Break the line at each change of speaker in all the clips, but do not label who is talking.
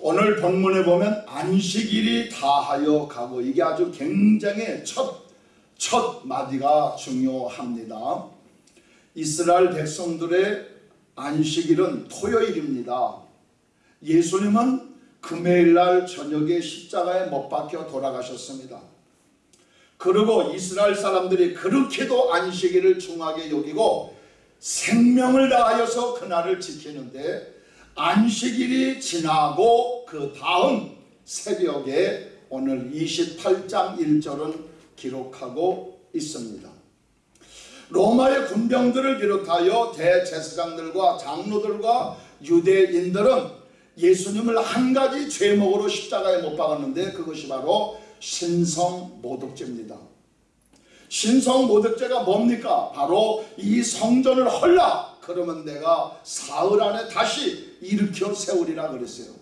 오늘 본문에 보면 안식일이 다하여 가고 이게 아주 굉장히 첫, 첫 마디가 중요합니다. 이스라엘 백성들의 안식일은 토요일입니다. 예수님은 금요일날 저녁에 십자가에 못 박혀 돌아가셨습니다. 그리고 이스라엘 사람들이 그렇게도 안식일을 중하게 여기고 생명을 다하여서 그날을 지키는데 안식일이 지나고 그 다음 새벽에 오늘 28장 1절은 기록하고 있습니다. 로마의 군병들을 비롯하여 대제사장들과 장로들과 유대인들은 예수님을 한 가지 죄목으로 십자가에 못 박았는데 그것이 바로 신성 모독죄입니다. 신성 모독죄가 뭡니까? 바로 이 성전을 헐라 그러면 내가 사흘 안에 다시 일으켜 세우리라 그랬어요.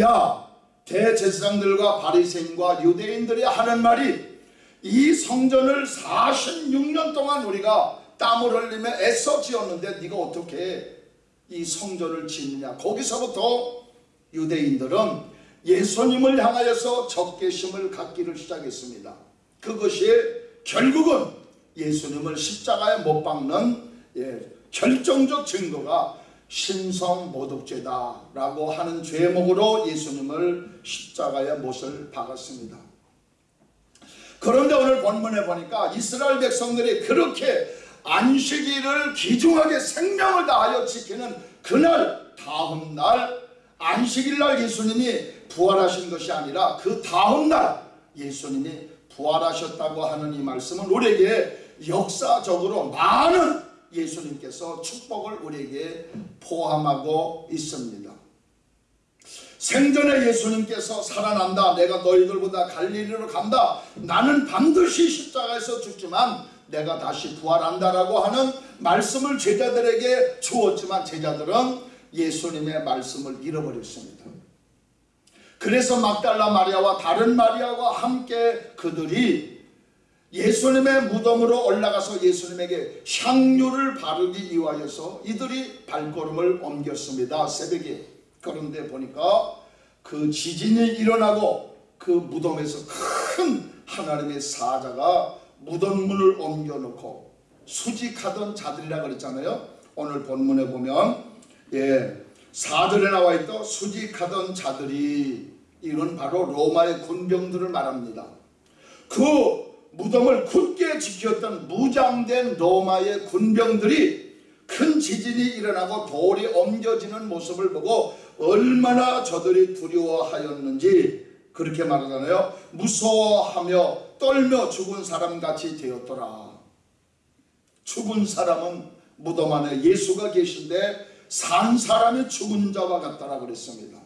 야 대제사장들과 바리새인과 유대인들이 하는 말이 이 성전을 46년 동안 우리가 땀을 흘리며 애써 지었는데 네가 어떻게 이 성전을 짓느냐 거기서부터 유대인들은 예수님을 향하여서 적개심을 갖기를 시작했습니다. 그것이 결국은 예수님을 십자가에 못 박는 예, 결정적 증거가 신성모독죄다라고 하는 죄목으로 예수님을 십자가에 못을 박았습니다. 그런데 오늘 본문에 보니까 이스라엘 백성들이 그렇게 안식일을 기중하게 생명을 다하여 지키는 그날 다음 날 안식일 날 예수님이 부활하신 것이 아니라 그 다음 날 예수님이 부활하셨다고 하는 이 말씀은 우리에게 역사적으로 많은 예수님께서 축복을 우리에게 포함하고 있습니다. 생전에 예수님께서 살아난다. 내가 너희들보다 갈릴리로 간다. 나는 반드시 십자가에서 죽지만 내가 다시 부활한다라고 하는 말씀을 제자들에게 주었지만 제자들은 예수님의 말씀을 잃어버렸습니다. 그래서 막달라 마리아와 다른 마리아와 함께 그들이 예수님의 무덤으로 올라가서 예수님에게 향유를 바르기 위하여서 이들이 발걸음을 옮겼습니다. 새벽에. 그런데 보니까 그 지진이 일어나고 그 무덤에서 큰 하나님의 사자가 무덤문을 옮겨놓고 수직하던 자들이라 그랬잖아요. 오늘 본문에 보면 예, 사절에 나와 있던 수직하던 자들이 이건 바로 로마의 군병들을 말합니다. 그 무덤을 굳게 지켰던 무장된 로마의 군병들이 큰 지진이 일어나고 돌이 옮겨지는 모습을 보고 얼마나 저들이 두려워하였는지 그렇게 말하잖아요. 무서워하며 떨며 죽은 사람같이 되었더라. 죽은 사람은 무덤 안에 예수가 계신데 산 사람이 죽은 자와 같다라 그랬습니다.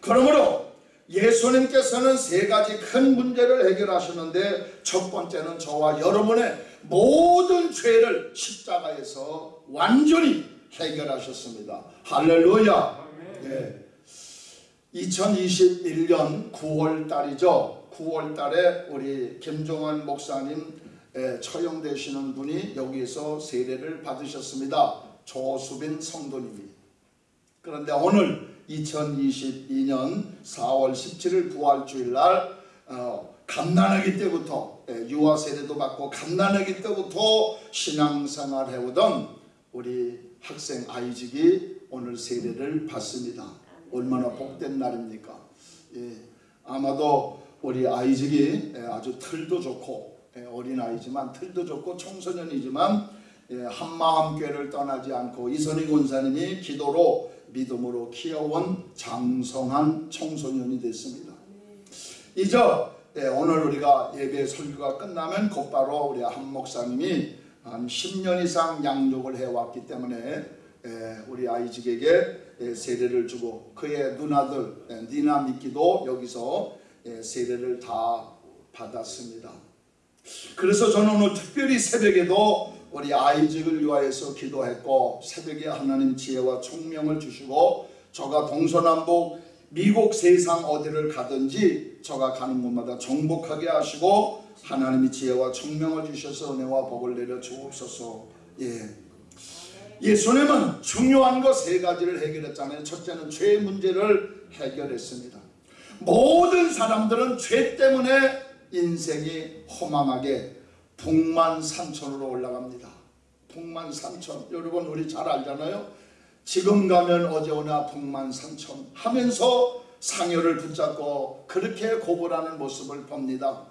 그러므로 예수님께서는 세 가지 큰 문제를 해결하셨는데 첫 번째는 저와 여러분의 모든 죄를 십자가에서 완전히 해결하셨습니다. 할렐루야. 네. 2021년 9월 달이죠. 9월 달에 우리 김종환 목사님 처형되시는 분이 여기서 세례를 받으셨습니다. 조수빈 성도님이. 그런데 오늘 2022년 4월 17일 부활주일날 어, 갓난아기 때부터 예, 유아 세례도 받고 갓난아기 때부터 신앙생활 해오던 우리 학생 아이직이 오늘 세례를 받습니다. 얼마나 복된 날입니까? 예, 아마도 우리 아이직이 예, 아주 틀도 좋고 예, 어린 아이지만 틀도 좋고 청소년이지만 예, 한마음교회를 떠나지 않고 이선희 권사님이 기도로 믿음으로 키워온 장성한 청소년이 됐습니다. 이제 예, 오늘 우리가 예배 설교가 끝나면 곧바로 우리 한 목사님이 한 10년 이상 양육을 해왔기 때문에 예, 우리 아이직에게 예, 세례를 주고 그의 누나들 예, 니나 미끼도 여기서 예, 세례를 다 받았습니다. 그래서 저는 오늘 특별히 새벽에도 우리 아이직을 위하여서 기도했고 새벽에 하나님 지혜와 총명을 주시고 저가 동서남북 미국 세상 어디를 가든지 저가 가는 곳마다 정복하게 하시고 하나님이 지혜와 총명을 주셔서 은혜와 복을 내려 주옵소서 예. 예수님은 중요한 거세 가지를 해결했잖아요. 첫째는 죄 문제를 해결했습니다. 모든 사람들은 죄 때문에 인생이 허망하게 북만산천으로 올라갑니다. 북만산천 여러분 우리 잘 알잖아요. 지금 가면 어제 오나 북만산천 하면서 상여를 붙잡고 그렇게 고불하는 모습을 봅니다.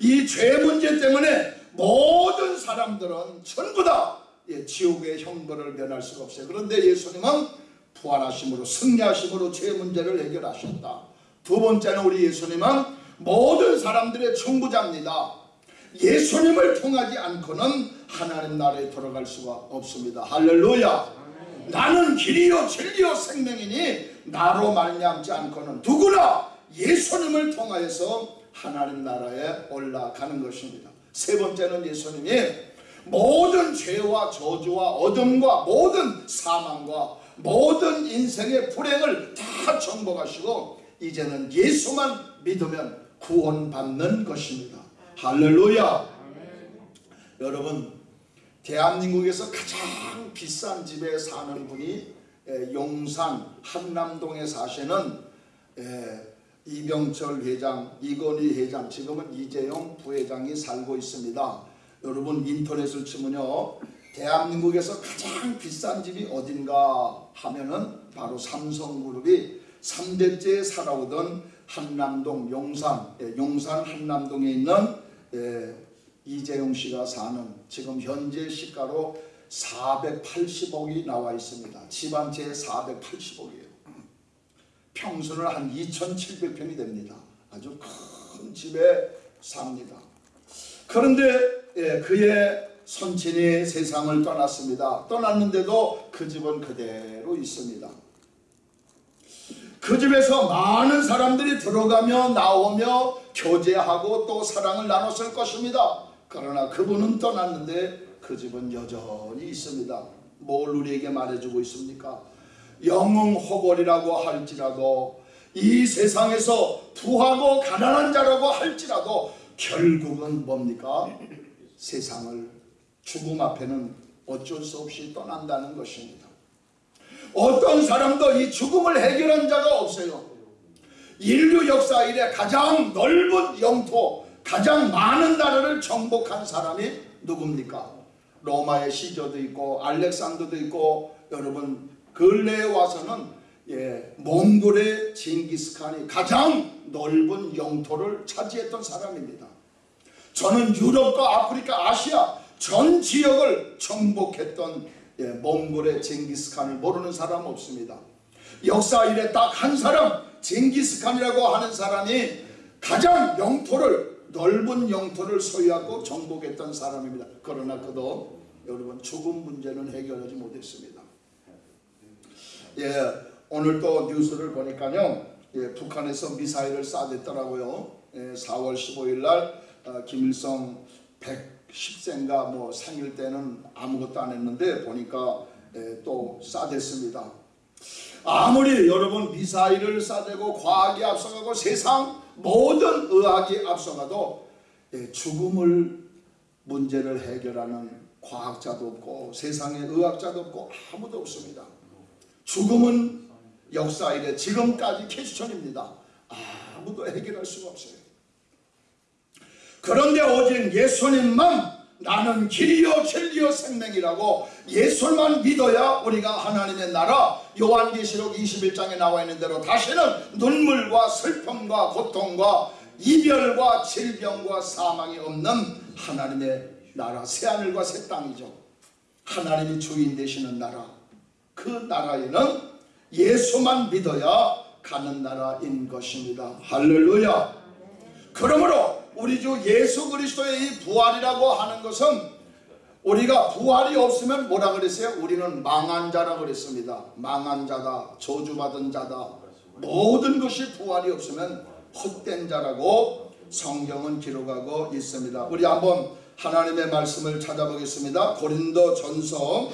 이 죄 문제 때문에 모든 사람들은 전부 다 예, 지옥의 형벌을 면할 수가 없어요. 그런데 예수님은 부활하심으로 승리하심으로 죄 문제를 해결하셨다. 두 번째는 우리 예수님은 모든 사람들의 중부자입니다. 예수님을 통하지 않고는 하나님 나라에 들어갈 수가 없습니다. 할렐루야. 나는 길이요 진리요 생명이니 나로 말미암지 않고는 누구나 예수님을 통하여서 하나님 나라에 올라가는 것입니다. 세 번째는 예수님이 모든 죄와 저주와 어둠과 모든 사망과 모든 인생의 불행을 다 정복하시고 이제는 예수만 믿으면 구원받는 것입니다. 할렐루야. 여러분 대한민국에서 가장 비싼 집에 사는 분이 에, 용산 한남동에 사시는 에, 이병철 회장, 이건희 회장, 지금은 이재용 부회장이 살고 있습니다. 여러분 인터넷을 치면요. 대한민국에서 가장 비싼 집이 어딘가 하면은 바로 삼성그룹이 3대째 살아오던 한남동 용산, 예, 용산 한남동에 있는 예, 이재용 씨가 사는 지금 현재 시가로 480억이 나와 있습니다. 집한 채에 480억이에요. 평수는 한 2,700평이 됩니다. 아주 큰 집에 삽니다. 그런데 예, 그의 선친이 세상을 떠났습니다. 떠났는데도 그 집은 그대로 있습니다. 그 집에서 많은 사람들이 들어가며 나오며 교제하고 또 사랑을 나눴을 것입니다. 그러나 그분은 떠났는데 그 집은 여전히 있습니다. 뭘 우리에게 말해주고 있습니까? 영웅호벌이라고 할지라도 이 세상에서 부하고 가난한 자라고 할지라도 결국은 뭡니까? 세상을 죽음 앞에는 어쩔 수 없이 떠난다는 것입니다. 어떤 사람도 이 죽음을 해결한 자가 없어요. 인류 역사 이래 가장 넓은 영토, 가장 많은 나라를 정복한 사람이 누굽니까? 로마의 시저도 있고 알렉산더도 있고 여러분 근래에 와서는 예, 몽골의 징기스칸이 가장 넓은 영토를 차지했던 사람입니다. 저는 유럽과 아프리카, 아시아 전 지역을 정복했던 예, 몽골의 징기스칸을 모르는 사람 없습니다. 역사 이래 딱한 사람 징기스칸이라고 하는 사람이 가장 영토를 넓은 영토를 소유하고 정복했던 사람입니다. 그러나 그도 여러분 죽음 문제는 해결하지 못했습니다. 예, 오늘 또 뉴스를 보니까요. 예, 북한에서 미사일을 쏴댔더라고요. 예, 4월 15일 날 어, 김일성 110세인가 뭐 생일 때는 아무것도 안 했는데 보니까 예, 또 쏴댔습니다. 아무리 여러분 미사일을 쏴대고 과학이 앞서가고 세상 모든 의학이 앞서가도 예, 죽음을 문제를 해결하는 과학자도 없고 세상에 의학자도 없고 아무도 없습니다. 죽음은 역사 이래 지금까지 캐스천입니다. 아무도 해결할 수가 없어요. 그런데 오직 예수님만 나는 길이요 진리요 생명이라고 예수만 믿어야 우리가 하나님의 나라 요한계시록 21장에 나와 있는 대로 다시는 눈물과 슬픔과 고통과 이별과 질병과 사망이 없는 하나님의 나라 새하늘과 새 땅이죠. 하나님이 주인 되시는 나라 그 나라에는 예수만 믿어야 가는 나라인 것입니다. 할렐루야. 그러므로 우리 주 예수 그리스도의 이 부활이라고 하는 것은 우리가 부활이 없으면 뭐라 그랬어요? 우리는 망한 자라 그랬습니다. 망한 자다, 저주받은 자다. 모든 것이 부활이 없으면 헛된 자라고 성경은 기록하고 있습니다. 우리 한번 하나님의 말씀을 찾아보겠습니다. 고린도 전서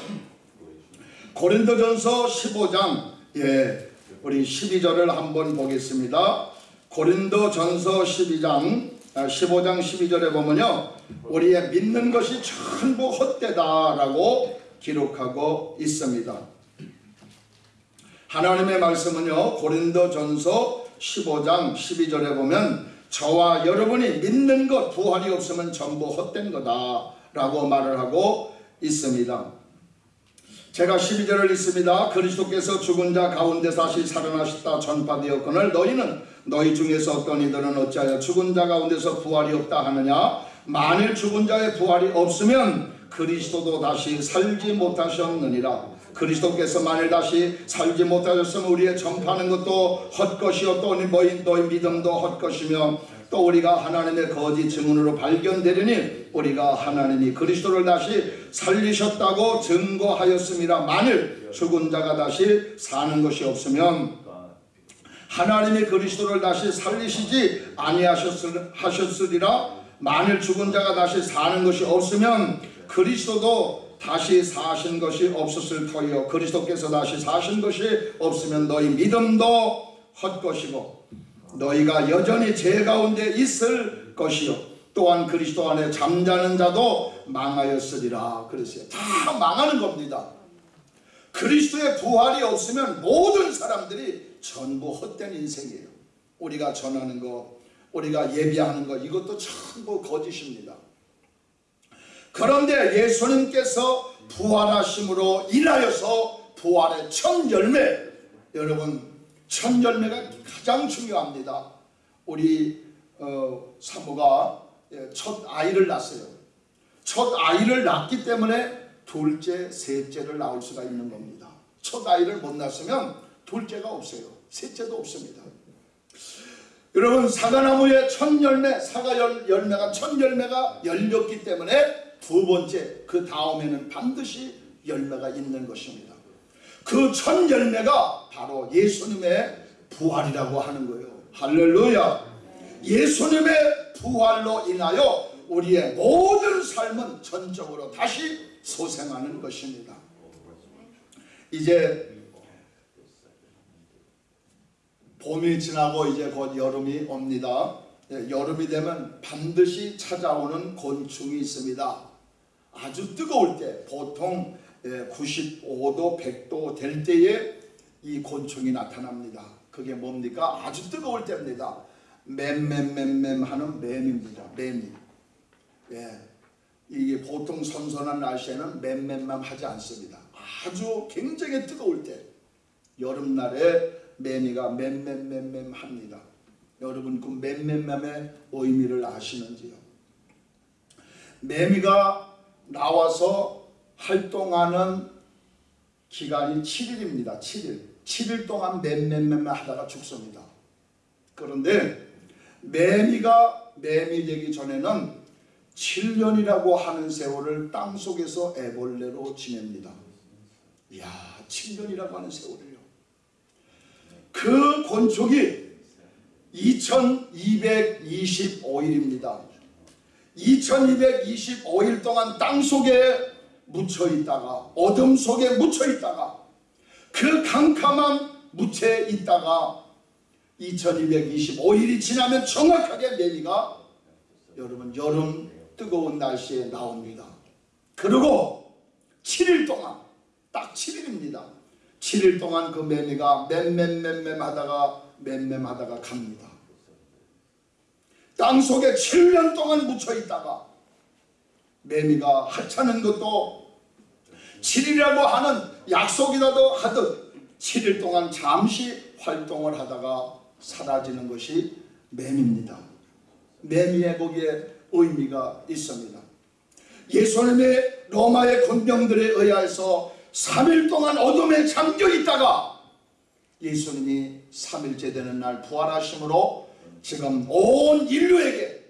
고린도 전서 15장 예, 우리 12절을 한번 보겠습니다. 고린도 전서 12장 15장 12절에 보면요. 우리의 믿는 것이 전부 헛되다라고 기록하고 있습니다. 하나님의 말씀은요 고린도전서 15장 12절에 보면 저와 여러분이 믿는 것 부활이 없으면 전부 헛된 거다 라고 말을 하고 있습니다. 제가 12절을 읽습니다. 그리스도께서 죽은 자 가운데 다시 살아나셨다 전파되었거늘 너희는 너희 중에서 어떤 이들은 어찌하여 죽은 자 가운데서 부활이 없다 하느냐? 만일 죽은 자의 부활이 없으면 그리스도도 다시 살지 못하셨느니라. 그리스도께서 만일 다시 살지 못하셨으면 우리의 전파하는 것도 헛것이요. 또 너희, 너희 믿음도 헛것이며 또 우리가 하나님의 거짓 증언으로 발견되려니 우리가 하나님이 그리스도를 다시 살리셨다고 증거하였습니다. 만일 죽은 자가 다시 사는 것이 없으면 하나님이 그리스도를 다시 살리시지 아니하셨으리라. 만일 죽은 자가 다시 사는 것이 없으면 그리스도도 다시 사신 것이 없었을 터이요. 그리스도께서 다시 사신 것이 없으면 너희 믿음도 헛것이고 너희가 여전히 죄 가운데 있을 것이요. 또한 그리스도 안에 잠자는 자도 망하였으리라. 그랬어요. 다 망하는 겁니다. 그리스도의 부활이 없으면 모든 사람들이 전부 헛된 인생이에요 우리가 전하는 거 우리가 예비하는 거 이것도 전부 거짓입니다 그런데 예수님께서 부활하심으로 인하여서 부활의 첫 열매 여러분 첫 열매가 가장 중요합니다. 우리 어, 사모가 예, 첫 아이를 낳았어요. 첫 아이를 낳기 때문에 둘째, 셋째를 낳을 수가 있는 겁니다. 첫 아이를 못 낳았으면 둘째가 없어요. 셋째도 없습니다. 여러분 사과나무의 첫 열매, 사과 열매가 첫 열매가 열렸기 때문에 두 번째 그 다음에는 반드시 열매가 있는 것입니다. 그첫 열매가 바로 예수님의 부활이라고 하는 거예요. 할렐루야. 예수님의 부활로 인하여 우리의 모든 삶은 전적으로 다시 소생하는 것입니다. 이제 봄이 지나고 이제 곧 여름이 옵니다. 예, 여름이 되면 반드시 찾아오는 곤충이 있습니다. 아주 뜨거울 때 보통 95도, 예, 100도 될 때에 이 곤충이 나타납니다. 그게 뭡니까? 아주 뜨거울 때입니다. 맴맴맴맴 하는 맴입니다. 맴이. 예. 이게 보통 선선한 날씨에는 맴맴맴 하지 않습니다. 아주 굉장히 뜨거울 때 여름날에 매미가 맴맴맴맴 합니다. 여러분 그 맴맴맴의 의미를 아시는지요? 매미가 나와서 활동하는 기간이 7일입니다. 7일. 7일 동안 맴맴맴 하다가 죽습니다. 그런데 매미가 매미 되기 전에는 7년이라고 하는 세월을 땅속에서 애벌레로 지냅니다. 이야 7년이라고 하는 세월을요. 그 곤촉이 2225일입니다. 2225일 동안 땅속에 묻혀 있다가 어둠 속에 묻혀 있다가 그 캄캄한 묻혀 있다가 2225일이 지나면 정확하게 매미가 여러분 여름 뜨거운 날씨에 나옵니다. 그리고 7일 동안 딱 7일입니다. 7일 동안 그 매미가 맴맴맴맴 하다가 맴맴 하다가 갑니다. 땅속에 7년 동안 묻혀 있다가 매미가 하찮은 것도 7일이라고 하는 약속이라도 하듯 7일 동안 잠시 활동을 하다가 사라지는 것이 뱀입니다. 매미의 거기에 의미가 있습니다. 예수님의 로마의 군병들에 의하여서 3일 동안 어둠에 잠겨 있다가 예수님이 3일째 되는 날 부활하심으로 지금 온 인류에게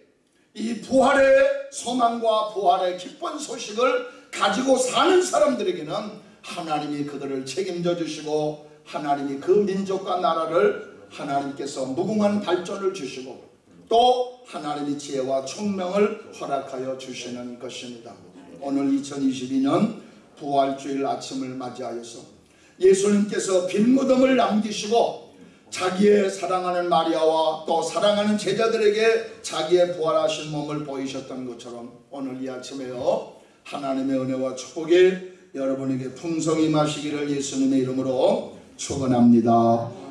이 부활의 소망과 부활의 기쁜 소식을 가지고 사는 사람들에게는 하나님이 그들을 책임져 주시고 하나님이 그 민족과 나라를 하나님께서 무궁한 발전을 주시고 또 하나님이 지혜와 총명을 허락하여 주시는 것입니다. 오늘 2022년 부활주일 아침을 맞이하여서 예수님께서 빈 무덤을 남기시고 자기의 사랑하는 마리아와 또 사랑하는 제자들에게 자기의 부활하신 몸을 보이셨던 것처럼 오늘 이 아침에요 하나님의 은혜와 축복이 여러분에게 풍성히 마시기를 예수님의 이름으로 축원합니다.